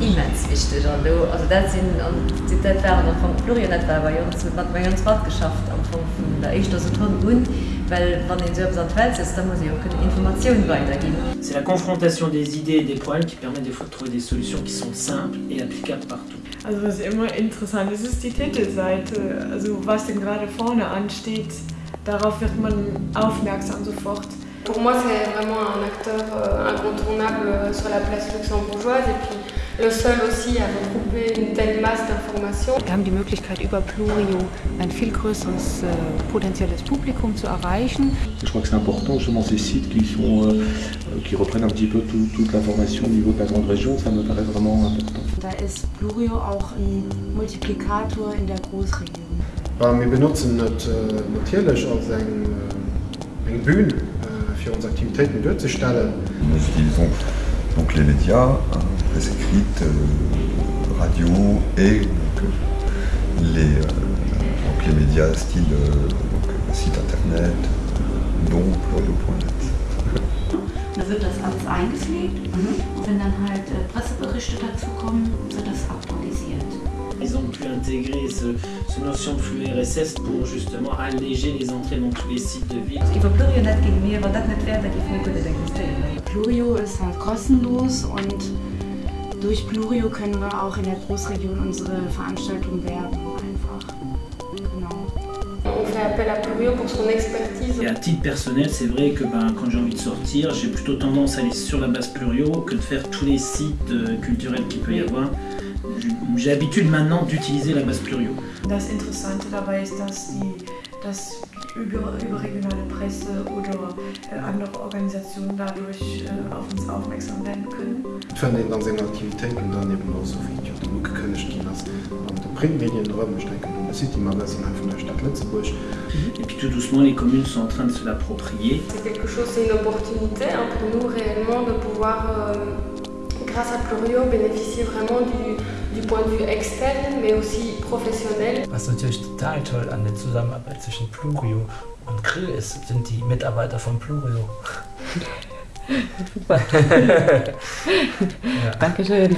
immens wichtig und du, also das sind und die das waren noch von Florian etwa bei uns hat bei uns Rad geschafft am Anfang von der ich das so toll und weil wenn in so etwas Welt ist dann muss ich auch keine Informationen weitergeben C'est la confrontation des idées et des problèmes qui permet des fois de trouver des solutions qui sont simples et applicables partout. Also was immer interessant. Ist, ist die Titelseite. Also was denn gerade vorne ansteht, darauf wird man aufmerksam sofort. Pour moi, c'est vraiment un acteur euh, incontournable sur la place luxembourgeoise. Et puis le seul aussi à regrouper une telle masse d'informations. Wir haben die Möglichkeit, über Plurio ein viel größeres äh, potenzielles Publikum zu erreichen. Je crois que c'est important justement ces sites qui, sont, euh, qui reprennent un petit peu tout, toute l'information au niveau de la grande région, ça me paraît vraiment important. Da ist Plurio auch ein Multiplikator in der Großregion. Ja, wir benutzen das äh, natürlich als ein, äh, ein Bühne äh, für unsere Aktivitäten durchzustellen. Nous utilisons donc les médias, hein, presse écrite, euh, radio et donc, les, euh, donc les médias style euh, donc, site internet, dont plurio.net. Da wird das alles eingepflegt und wenn dann halt äh, Presseberichte dazu kommen, wird das aktualisiert. Ils ont pu intégrer ce, ce notion de flux RSS pour justement alléger les entrées dans tous les sites de aber das nicht wäre da mir existieren Plurio ist halt kostenlos und durch Plurio können wir auch in der Großregion unsere Veranstaltung werben einfach. Genau. On fait appel à Plurio pour son expertise. Et à titre personnel, c'est vrai que ben, quand j'ai envie de sortir, j'ai plutôt tendance à aller sur la base Plurio que de faire tous les sites euh, culturels qu'il peut y avoir. J'ai l'habitude maintenant d'utiliser la base Plurio. Das Interessante dabei ist, dass die, dass die über, überregionale Presse oder äh, andere Organisationen dadurch äh, auf uns aufmerksam werden können. Von den ganzen Aktivitäten dann eben auch so viel genug gekündigt was an den Printmedien rum ich denke und das City Magazin von der Stadt Lützeburg. Et puis tout doucement, les communes sont en train de se l'approprier. C'est quelque chose, c'est une opportunité hein, pour nous réellement de pouvoir, euh, grâce à Plurio, bénéficier vraiment du, du point de vue externe, mais aussi professionnel. Was natürlich total toll an der Zusammenarbeit zwischen Plurio und Grill ist, sind die Mitarbeiter von Plurio. Super. ja. Dankeschön.